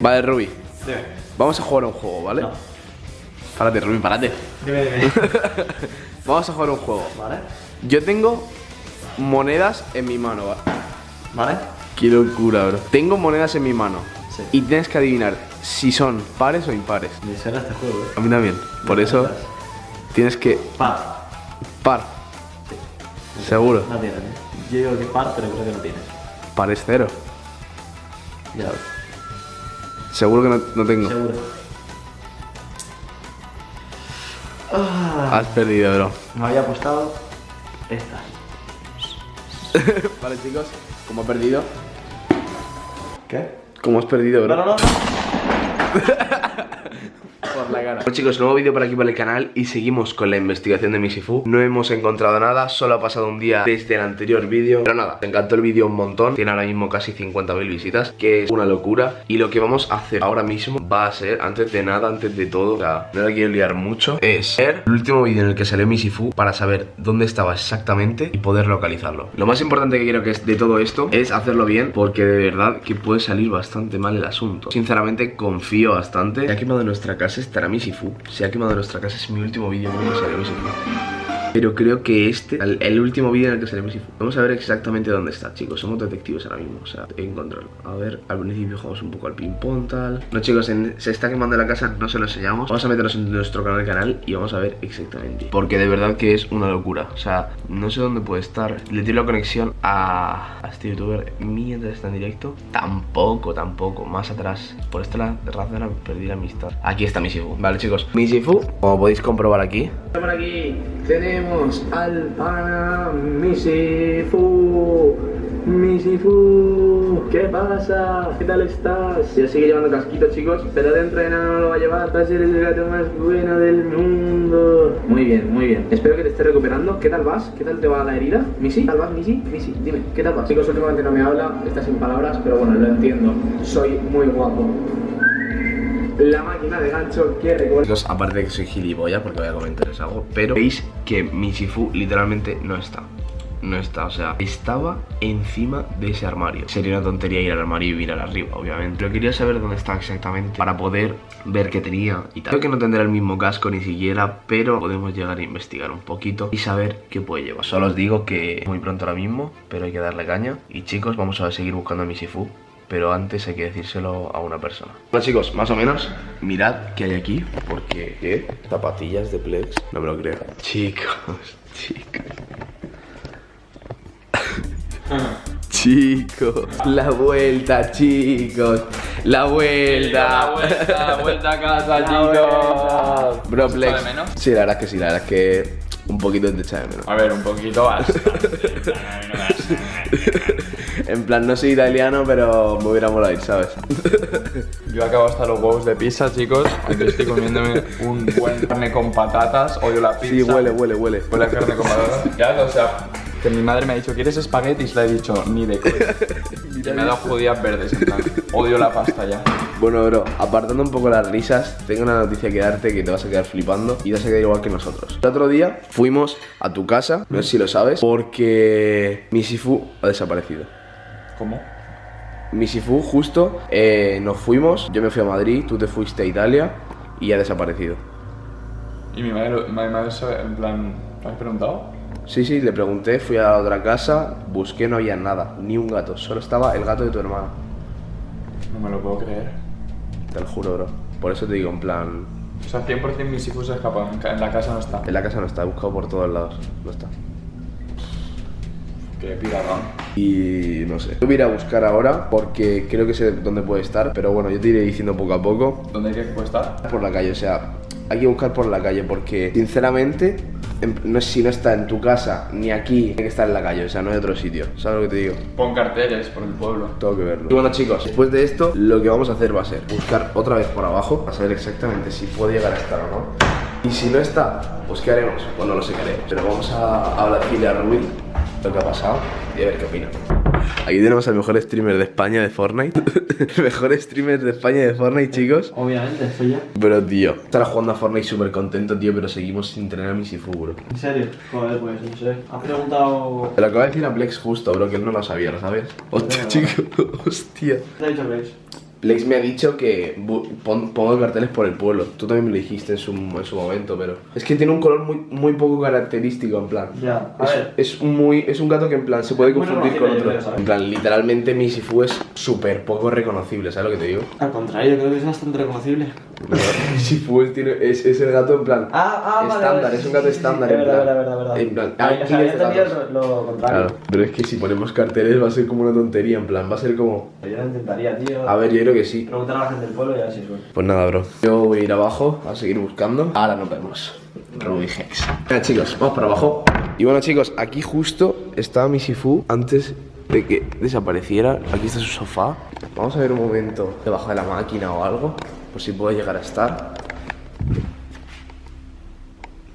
Vale, Ruby, vamos a jugar un juego, ¿vale? No. Párate, Ruby, párate. Dime, dime. Vamos a jugar un juego. ¿Vale? Yo tengo monedas en mi mano, ¿vale? ¿Vale? Qué locura, bro. Tengo monedas en mi mano. Sí. Y tienes que adivinar si son pares o impares. Me suena este juego, eh. A mí también. Por eso tienes que Par. par. Seguro. No tiene, ¿eh? Yo digo que par, pero creo que no tiene. Par es cero. Ya. Seguro que no, no tengo. Seguro. Ah, Has perdido, bro. me había apostado esta. vale, chicos. Como he perdido. ¿Qué? Como has perdido, bro. No, no, no. por chicos, nuevo vídeo por aquí por el canal y seguimos con la investigación de Misifu No hemos encontrado nada, solo ha pasado un día desde el anterior vídeo Pero nada, me encantó el vídeo un montón. Tiene ahora mismo casi 50.000 visitas, que es una locura. Y lo que vamos a hacer ahora mismo va a ser, antes de nada, antes de todo O sea, no la quiero liar mucho Es ver el último vídeo en el que salió Misifu Para saber dónde estaba exactamente y poder localizarlo. Lo más importante que quiero que es de todo esto es hacerlo bien Porque de verdad que puede salir bastante mal el asunto. Sinceramente confío bastante. Se ha quemado nuestra casa, estará Misifu Se ha quemado nuestra casa, es mi último vídeo que Misifu pero creo que este, el, último vídeo en el que sale Misifu Vamos a ver exactamente dónde está, chicos. Somos detectives ahora mismo, o sea, encontrarlo A ver, al principio jugamos un poco al ping-pong, tal. No, chicos, se está quemando la casa, no se lo enseñamos. Vamos a meternos en nuestro canal canal y vamos a ver exactamente. Porque de verdad que es una locura. O sea, no sé dónde puede estar. Le tiro la conexión a, a este youtuber mientras está en directo. Tampoco, tampoco, más atrás. Por esta razón perdí la amistad. Aquí está Misifu, vale chicos. Misifu, como podéis comprobar aquí. Por aquí. Tenemos al pana Misifu. Misifu, ¿qué pasa? ¿Qué tal estás? Ya sigue llevando casquito, chicos, pero dentro de nada no lo va a llevar. Vas a ser el gato más bueno del mundo. Muy bien, muy bien. Espero que te estés recuperando. ¿Qué tal vas? ¿Qué tal te va la herida? ¿Misi? ¿Qué tal vas, Misi? Misi, dime, ¿qué tal vas? Chicos, últimamente no me habla, está sin palabras, pero bueno, lo entiendo. Soy muy guapo. La máquina de gancho que recuerda. Aparte de que soy gilipollas porque voy a comentarles algo, pero veis que mi Shifu literalmente no está. No está, o sea, estaba encima de ese armario. Sería una tontería ir al armario y mirar arriba, obviamente. Pero quería saber dónde estaba exactamente para poder ver qué tenía y tal. Creo que no tendrá el mismo casco ni siquiera, pero podemos llegar a investigar un poquito y saber qué puede llevar. Solo os digo que muy pronto ahora mismo, pero hay que darle caña. Y chicos, vamos a seguir buscando a mi Shifu pero antes hay que decírselo a una persona. Bueno chicos, más o menos, mirad qué hay aquí, porque... ¿Qué? Zapatillas de Plex, no me lo creo. Chicos, chicos. Chicos, la vuelta, chicos. La vuelta. La vuelta, vuelta a casa, La chicos. Bro, ¿Se Plex. menos? Sí, la verdad es que sí, la verdad es que un poquito te echa de menos. A ver, un poquito bastante. En plan, no soy italiano, pero me hubiera molado ir, ¿sabes? Yo acabo hasta los huevos de pizza, chicos. Aquí estoy comiéndome un buen carne con patatas. Odio la pizza. Sí, huele, huele, huele. Huele a carne con patatas. Ya, o sea, que mi madre me ha dicho, ¿quieres espaguetis? Le he dicho, ni de coña. Me ha dado judías verdes, en plan. Odio la pasta ya. Bueno, bro, apartando un poco las risas, tengo una noticia que darte que te vas a quedar flipando y te vas a quedar igual que nosotros. El otro día fuimos a tu casa, no sé si lo sabes, porque mi Sifu ha desaparecido. ¿Cómo? Mi Sifu justo eh, nos fuimos, yo me fui a Madrid, tú te fuiste a Italia y ha desaparecido. Y mi madre, lo- mi madre en plan, ¿me has preguntado? Sí, sí, le pregunté, fui a la otra casa, busqué, no había nada, ni un gato, solo estaba el gato de tu hermana. No me lo puedo creer. Te lo juro, bro. Por eso te digo, en plan, O sea, 100% mis hijos se escapan. En ca- En la casa no está. en la casa no está, he buscado por todos lados, no está. Qué piradón. Y no sé. Yo voy a ir a buscar ahora porque creo que sé dónde puede estar, pero bueno, yo te iré diciendo poco a poco. ¿Dónde hay que puede estar? Por la calle, o sea, hay que buscar por la calle porque sinceramente, en- no si no está en tu casa ni aquí, tiene que estar en la calle, o sea, no hay otro sitio. ¿Sabes lo que te digo? Pon carteles por el pueblo. Tengo que verlo. Y bueno chicos, después de esto, lo que vamos a hacer va a ser buscar otra vez por abajo para saber exactamente si puede llegar a estar o no. Y si no está, pues ¿qué haremos? Pues no sé qué haremos. Pero vamos a hablar a Rubin lo que ha pasado y a ver qué opina. Aquí tenemos al mejor streamer de España de Fortnite. el mejor streamer de España de Fortnite, chicos. Obviamente, estoy ya. Pero tío, estará jugando a Fortnite súper contento, tío, pero seguimos sin tener a Misifu, bro. ¿En serio? Joder, pues no sé. Has preguntado. Te lo acabo de decir a Plex justo, bro, que él no lo sabía, ¿lo sabes? Hostia, Venga, chico, hostia. ¿Qué te ha dicho Grace? Plex me ha dicho que pon- pongo carteles por el pueblo. Tú también me lo dijiste en su, en su momento, pero. Es que tiene un color muy, muy poco característico, en plan. Ya, a es, ver. es muy, es un gato que en plan se puede confundir con otro. En plan, literalmente mi Sifu es súper poco reconocible, ¿sabes lo que te digo? Al contrario, creo que es bastante reconocible. Mi Sifu es, tiene- es, es el gato en plan. Ah, ah, estándar, vale, es un sí, gato sí, sí, estándar. sí, en es plan, verdad, verdad, verdad. En plan, Ah, hay o sea, lo, lo contrario. Claro, pero es que si ponemos carteles va a ser como una tontería, en plan, va a ser como. Yo lo intentaría, tío. A ver, yo creo que sí. Preguntar a la gente del pueblo y a ver si suena. Pues nada, bro. Yo voy a ir abajo a seguir buscando. Ahora nos vemos. Ruby Hex. Venga, chicos, vamos para abajo. Y bueno, chicos, aquí justo estaba mi Sifu antes de que desapareciera. Aquí está su sofá. Vamos a ver un momento debajo de la máquina o algo. Por si puede llegar a estar.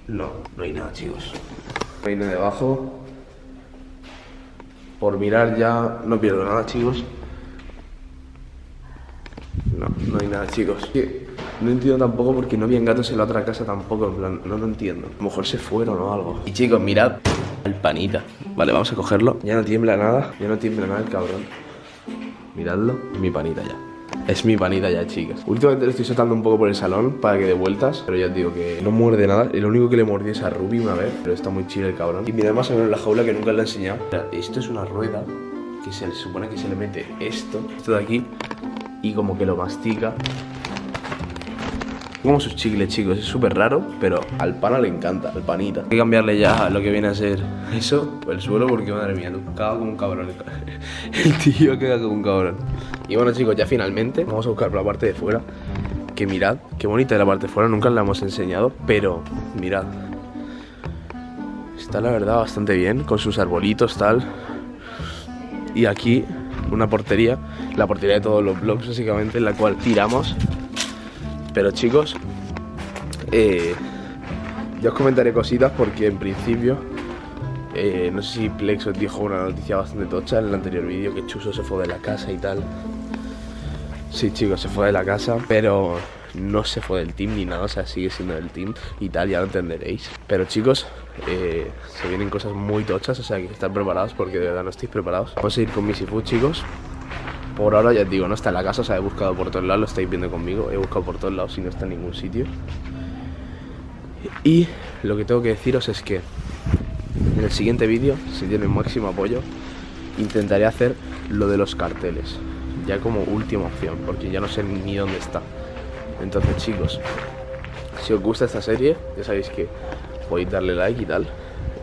No, no hay nada, chicos. No hay nada debajo. Por mirar ya no pierdo nada, chicos. No, no hay nada, chicos. No entiendo tampoco porque no habían gatos en la otra casa tampoco, en plan, no lo entiendo. A lo mejor se fueron o algo. Y chicos, mirad el panita. Vale, vamos a cogerlo. Ya no tiembla nada, ya no tiembla nada el cabrón. Miradlo, mi panita ya. Es mi panita ya, chicas. Últimamente le estoy soltando un poco por el salón para que dé vueltas, pero ya os digo que no muerde nada. Lo único que le mordió es a Ruby una vez, pero está muy chido el cabrón. Y mirad más o menos la jaula que nunca le he enseñado. Esto es una rueda que se supone que se le mete esto, esto de aquí, y como que lo mastica. Como sus chicles, chicos, es súper raro, pero al pana le encanta, al panita. Hay que cambiarle ya lo que viene a ser eso, el suelo, porque madre mía, tú caga como un cabrón. El tío caga como un cabrón. Y bueno, chicos, ya finalmente vamos a buscar por la parte de fuera. Que mirad, qué bonita es la parte de fuera, nunca la hemos enseñado, pero mirad. Está la verdad bastante bien, con sus arbolitos, tal. Y aquí una portería, la portería de todos los blogs básicamente, en la cual tiramos. Pero chicos, eh, ya os comentaré cositas porque en principio, eh, no sé si Plex os dijo una noticia bastante tocha en el anterior vídeo, que Chuso se fue de la casa y tal. Sí chicos, se fue de la casa, pero no se fue del team ni nada, o sea, sigue siendo del team y tal, ya lo entenderéis. Pero chicos, eh, se vienen cosas muy tochas, o sea, que estar preparados porque de verdad no estáis preparados. Vamos a ir con Missy Food, chicos. Por ahora ya os digo, no está en la casa, o sea, he buscado por todos lados, lo estáis viendo conmigo, he buscado por todos lados y no está en ningún sitio. Y lo que tengo que deciros es que en el siguiente vídeo, si tiene el máximo apoyo, intentaré hacer lo de los carteles, ya como última opción, porque ya no sé ni dónde está. Entonces chicos, si os gusta esta serie, ya sabéis que podéis darle like y tal,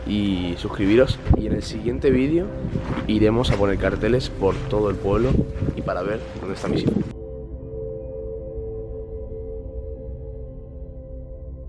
y suscribiros. Y en el siguiente vídeo iremos a poner carteles por todo el pueblo y para ver dónde está mi Sifu.